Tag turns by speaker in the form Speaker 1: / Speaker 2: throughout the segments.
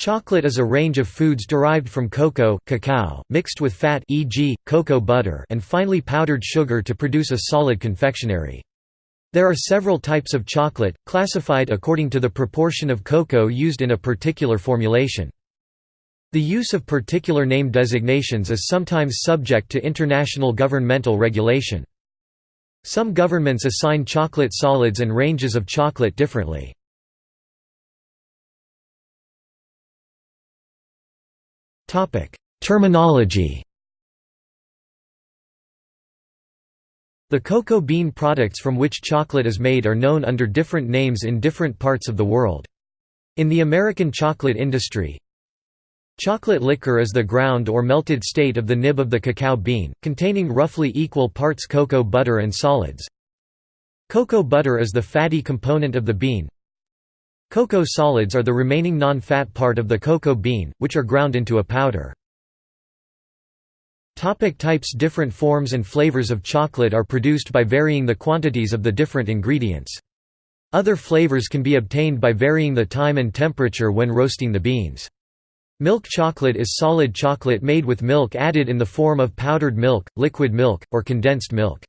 Speaker 1: Chocolate is a range of foods derived from cocoa cacao, mixed with fat e.g., cocoa butter and finely powdered sugar to produce a solid confectionery. There are several types of chocolate, classified according to the proportion of cocoa used in a particular formulation. The use of particular name designations is sometimes subject to international governmental regulation. Some governments assign chocolate solids and ranges of chocolate differently. Terminology The cocoa bean products from which chocolate is made are known under different names in different parts of the world. In the American chocolate industry, Chocolate liquor is the ground or melted state of the nib of the cacao bean, containing roughly equal parts cocoa butter and solids. Cocoa butter is the fatty component of the bean. Cocoa solids are the remaining non-fat part of the cocoa bean, which are ground into a powder. Topic types Different forms and flavors of chocolate are produced by varying the quantities of the different ingredients. Other flavors can be obtained by varying the time and temperature when roasting the beans. Milk chocolate is solid chocolate made with milk added in the form of powdered milk, liquid milk, or condensed milk.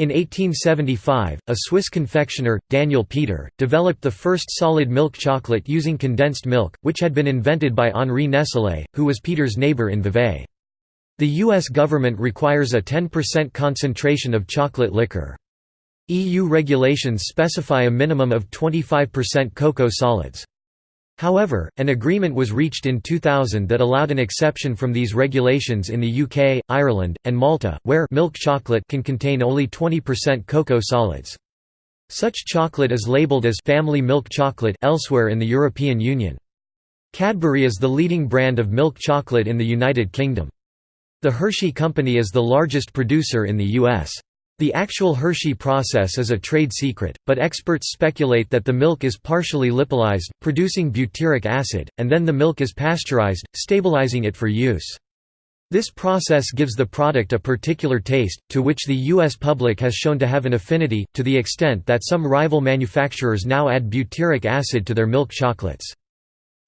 Speaker 1: In 1875, a Swiss confectioner, Daniel Peter, developed the first solid milk chocolate using condensed milk, which had been invented by Henri Nestlé, who was Peter's neighbor in Vevey. The U.S. government requires a 10% concentration of chocolate liquor. EU regulations specify a minimum of 25% cocoa solids. However, an agreement was reached in 2000 that allowed an exception from these regulations in the UK, Ireland, and Malta, where milk chocolate can contain only 20% cocoa solids. Such chocolate is labeled as family milk chocolate elsewhere in the European Union. Cadbury is the leading brand of milk chocolate in the United Kingdom. The Hershey Company is the largest producer in the US. The actual Hershey process is a trade secret, but experts speculate that the milk is partially lipolyzed, producing butyric acid, and then the milk is pasteurized, stabilizing it for use. This process gives the product a particular taste, to which the U.S. public has shown to have an affinity, to the extent that some rival manufacturers now add butyric acid to their milk chocolates.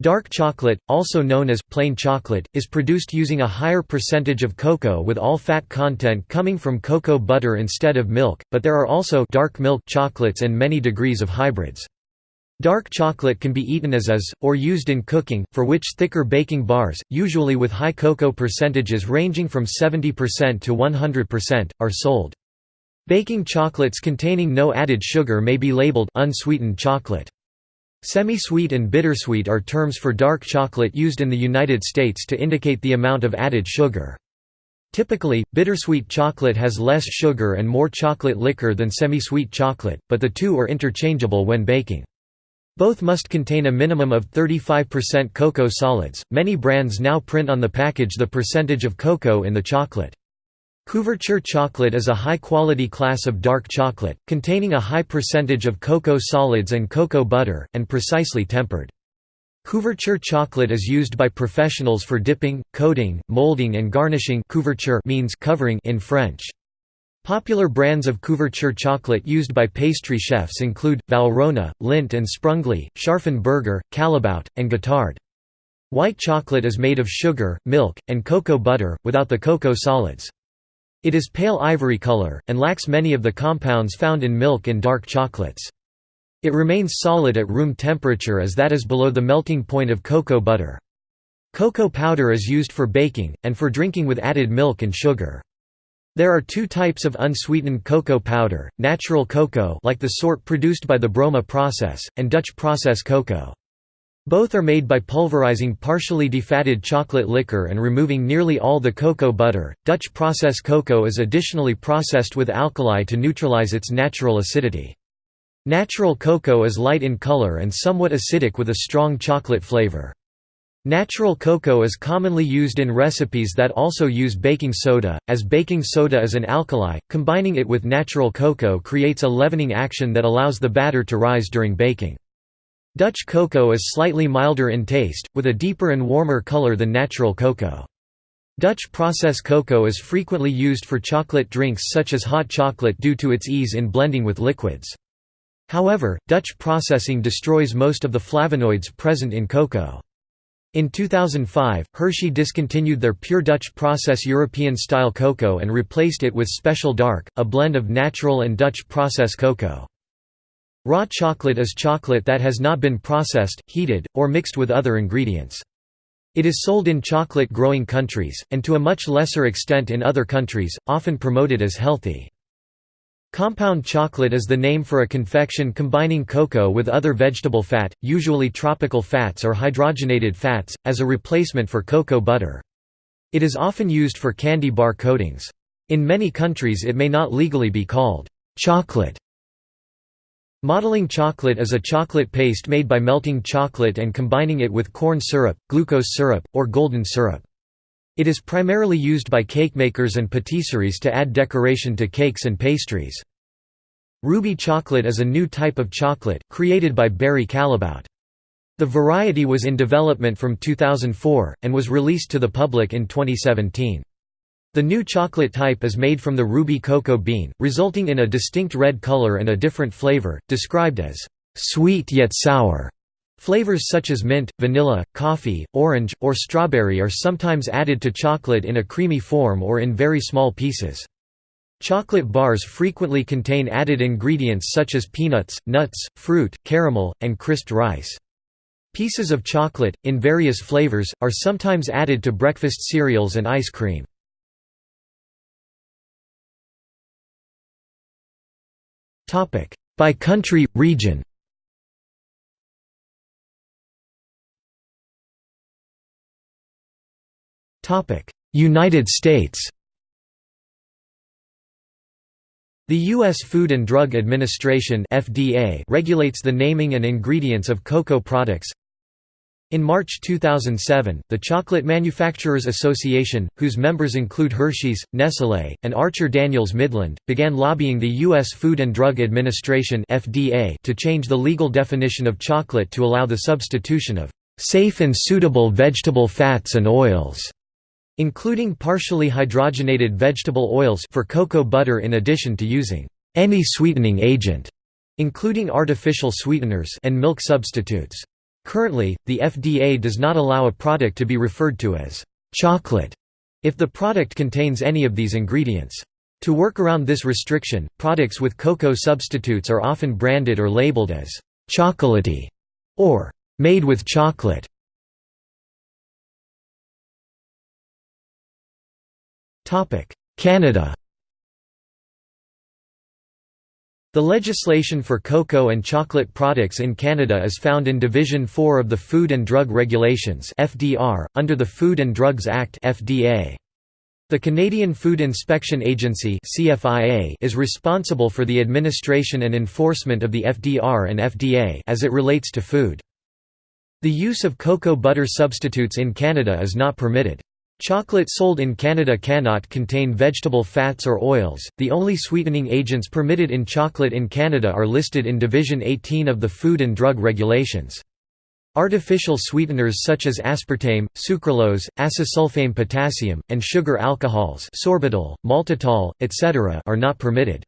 Speaker 1: Dark chocolate, also known as plain chocolate, is produced using a higher percentage of cocoa with all fat content coming from cocoa butter instead of milk, but there are also dark milk chocolates and many degrees of hybrids. Dark chocolate can be eaten as is, or used in cooking, for which thicker baking bars, usually with high cocoa percentages ranging from 70% to 100%, are sold. Baking chocolates containing no added sugar may be labeled unsweetened chocolate. Semi-sweet and bittersweet are terms for dark chocolate used in the United States to indicate the amount of added sugar. Typically, bittersweet chocolate has less sugar and more chocolate liquor than semi-sweet chocolate, but the two are interchangeable when baking. Both must contain a minimum of 35% cocoa solids. Many brands now print on the package the percentage of cocoa in the chocolate. Couverture chocolate is a high-quality class of dark chocolate, containing a high percentage of cocoa solids and cocoa butter, and precisely tempered. Couverture chocolate is used by professionals for dipping, coating, molding and garnishing couverture means covering in French. Popular brands of couverture chocolate used by pastry chefs include, Valrhona, Lindt and Sprungli, Scharffen Berger, Callebaut, and Guittard. White chocolate is made of sugar, milk, and cocoa butter, without the cocoa solids. It is pale ivory color, and lacks many of the compounds found in milk and dark chocolates. It remains solid at room temperature as that is below the melting point of cocoa butter. Cocoa powder is used for baking, and for drinking with added milk and sugar. There are two types of unsweetened cocoa powder, natural cocoa like the sort produced by the Broma process, and Dutch process cocoa. Both are made by pulverizing partially defatted chocolate liquor and removing nearly all the cocoa butter. Dutch process cocoa is additionally processed with alkali to neutralize its natural acidity. Natural cocoa is light in color and somewhat acidic with a strong chocolate flavor. Natural cocoa is commonly used in recipes that also use baking soda, as baking soda is an alkali, combining it with natural cocoa creates a leavening action that allows the batter to rise during baking. Dutch cocoa is slightly milder in taste, with a deeper and warmer color than natural cocoa. Dutch process cocoa is frequently used for chocolate drinks such as hot chocolate due to its ease in blending with liquids. However, Dutch processing destroys most of the flavonoids present in cocoa. In 2005, Hershey discontinued their pure Dutch process European-style cocoa and replaced it with Special Dark, a blend of natural and Dutch process cocoa. Raw chocolate is chocolate that has not been processed, heated, or mixed with other ingredients. It is sold in chocolate-growing countries, and to a much lesser extent in other countries, often promoted as healthy. Compound chocolate is the name for a confection combining cocoa with other vegetable fat, usually tropical fats or hydrogenated fats, as a replacement for cocoa butter. It is often used for candy bar coatings. In many countries it may not legally be called chocolate. Modeling chocolate is a chocolate paste made by melting chocolate and combining it with corn syrup, glucose syrup, or golden syrup. It is primarily used by cake makers and patisseries to add decoration to cakes and pastries. Ruby chocolate is a new type of chocolate, created by Barry Callebaut. The variety was in development from 2004, and was released to the public in 2017. The new chocolate type is made from the ruby cocoa bean, resulting in a distinct red color and a different flavor, described as sweet yet sour. Flavors such as mint, vanilla, coffee, orange, or strawberry are sometimes added to chocolate in a creamy form or in very small pieces. Chocolate bars frequently contain added ingredients such as peanuts, nuts, fruit, caramel, and crisped rice. Pieces of chocolate, in various flavors, are sometimes added to breakfast cereals and ice cream. By country, region United States The U.S. Food and Drug Administration (FDA) regulates the naming and ingredients of cocoa products. In March 2007, the Chocolate Manufacturers Association, whose members include Hershey's, Nestlé, and Archer Daniels Midland, began lobbying the U.S. Food and Drug Administration (FDA) to change the legal definition of chocolate to allow the substitution of safe and suitable vegetable fats and oils including partially hydrogenated vegetable oils for cocoa butter in addition to using any sweetening agent, including artificial sweeteners and milk substitutes. Currently, the FDA does not allow a product to be referred to as chocolate if the product contains any of these ingredients. To work around this restriction, products with cocoa substitutes are often branded or labeled as chocolatey or made with chocolate. Canada The legislation for cocoa and chocolate products in Canada is found in Division 4 of the Food and Drug Regulations (FDR) under the Food and Drugs Act (FDA). The Canadian Food Inspection Agency (CFIA) is responsible for the administration and enforcement of the FDR and FDA as it relates to food. The use of cocoa butter substitutes in Canada is not permitted. Chocolate sold in Canada cannot contain vegetable fats or oils. The only sweetening agents permitted in chocolate in Canada are listed in Division 18 of the Food and Drug Regulations. Artificial sweeteners such as aspartame, sucralose, acesulfame potassium, and sugar alcohols sorbitol, maltitol, etc. are not permitted.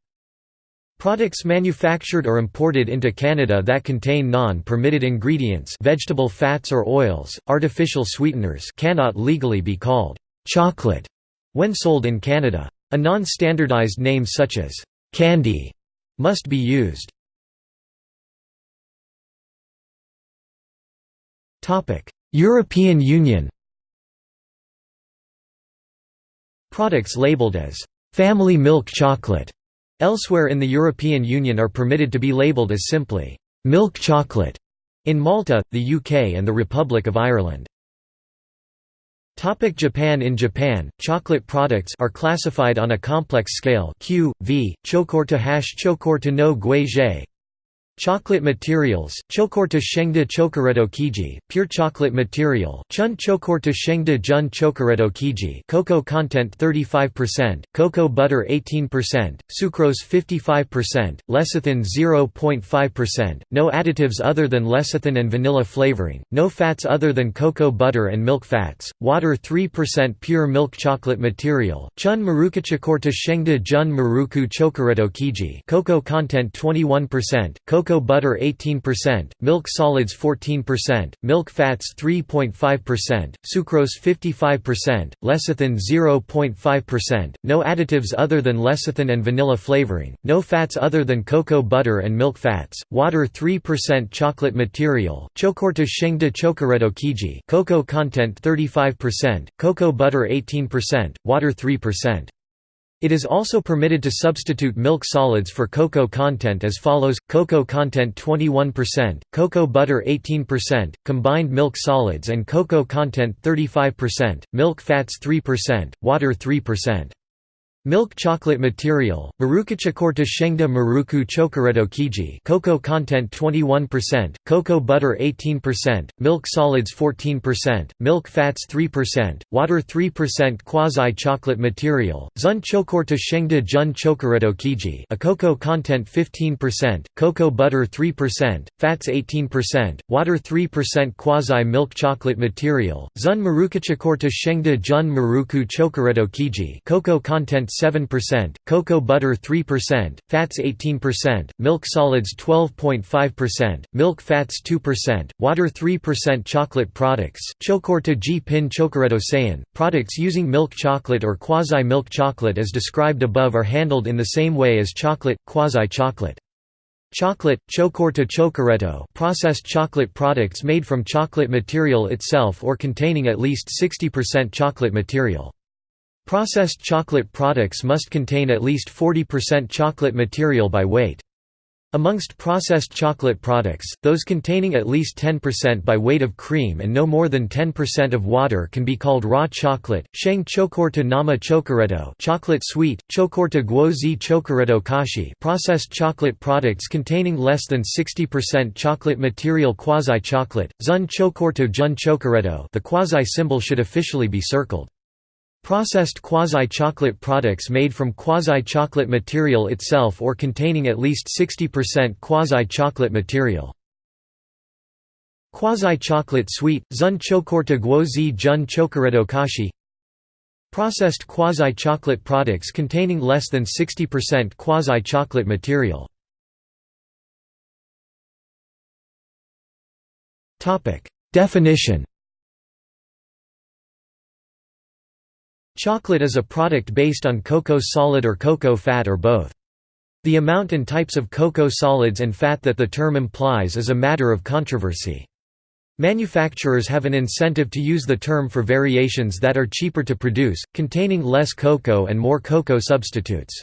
Speaker 1: Products manufactured or imported into Canada that contain non-permitted ingredients vegetable fats or oils, artificial sweeteners cannot legally be called «chocolate» when sold in Canada. A non-standardized name such as «candy» must be used. European Union Products labeled as «family milk chocolate» Elsewhere in the European Union are permitted to be labelled as simply, "'milk chocolate' in Malta, the UK and the Republic of Ireland. Topic Japan In Japan, chocolate products are classified on a complex scale Q, V, chokorta hash chokorta no guizhe, Chocolate materials, chokorta shengda chocoreto kiji, pure chocolate material, chun chokorta shengda jun chocoreto kiji cocoa content 35%, cocoa butter 18%, sucrose 55%, lecithin 0.5%, no additives other than lecithin and vanilla flavoring, no fats other than cocoa butter and milk fats, water 3% pure milk chocolate material, chun maruka chokorta shengda jun maruku chocoreto kiji cocoa content 21%, cocoa cocoa butter 18%, milk solids 14%, milk fats 3.5%, sucrose 55%, lecithin 0.5%, no additives other than lecithin and vanilla flavoring, no fats other than cocoa butter and milk fats, water 3% chocolate material, chocorta shengda chocoreto kiji cocoa content 35%, cocoa butter 18%, water 3%. It is also permitted to substitute milk solids for cocoa content as follows, cocoa content 21%, cocoa butter 18%, combined milk solids and cocoa content 35%, milk fats 3%, water 3%. Milk chocolate material, Marukachakorta Shengda Maruku Chocoreto Kiji cocoa content 21%, cocoa butter 18%, milk solids 14%, milk fats 3%, water 3% Quasi-chocolate material, Zun Chokorta Shengda Jun Chocoreto Kiji a cocoa content 15%, cocoa butter 3%, fats 18%, water 3% Quasi-milk chocolate material, Zun Marukachakorta Shengda Jun Maruku Chocoreto Kiji cocoa content 7%, cocoa butter 3%, fats 18%, milk solids 12.5%, milk fats 2%, water 3% chocolate products, chocorta G pin chocoreto sayan, products using milk chocolate or quasi-milk chocolate as described above are handled in the same way as chocolate, quasi-chocolate. Chocolate, chocorta chocoreto processed chocolate products made from chocolate material itself or containing at least 60% chocolate material. Processed chocolate products must contain at least 40% chocolate material by weight. Amongst processed chocolate products, those containing at least 10% by weight of cream and no more than 10% of water can be called raw chocolate. Sheng chocorta nama chocoreto, chocolate sweet, chocorta guozi chocoreto kashi. Processed chocolate products containing less than 60% chocolate material quasi-chocolate. Zun chocorta jun chocoreto. The quasi symbol should officially be circled. Processed quasi-chocolate products made from quasi-chocolate material itself or containing at least 60% quasi-chocolate material. Quasi-chocolate sweet, zun chocorta guozi jun chocoreto kashi Processed quasi-chocolate products containing less than 60% quasi-chocolate material. Definition Chocolate is a product based on cocoa solid or cocoa fat or both. The amount and types of cocoa solids and fat that the term implies is a matter of controversy. Manufacturers have an incentive to use the term for variations that are cheaper to produce, containing less cocoa and more cocoa substitutes.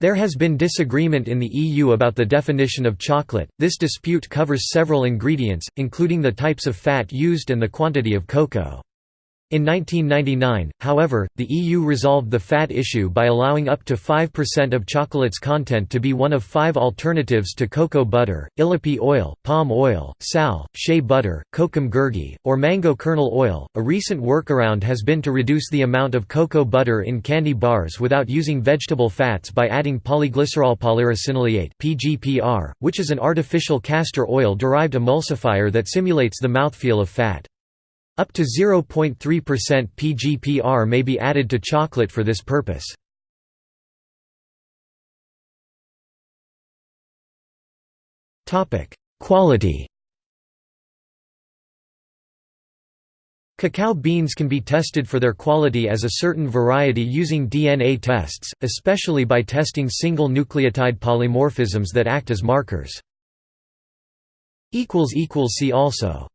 Speaker 1: There has been disagreement in the EU about the definition of chocolate. This dispute covers several ingredients, including the types of fat used and the quantity of cocoa. In 1999, however, the EU resolved the fat issue by allowing up to 5% of chocolate's content to be one of five alternatives to cocoa butter, illipe oil, palm oil, sal, shea butter, kokum gurgi, or mango kernel oil. A recent workaround has been to reduce the amount of cocoa butter in candy bars without using vegetable fats by adding polyglycerol polyricinoleate (PGPR), which is an artificial castor oil derived emulsifier that simulates the mouthfeel of fat. Up to 0.3% PGPR may be added to chocolate for this purpose. Quality Cacao beans can be tested for their quality as a certain variety using DNA tests, especially by testing single nucleotide polymorphisms that act as markers. See also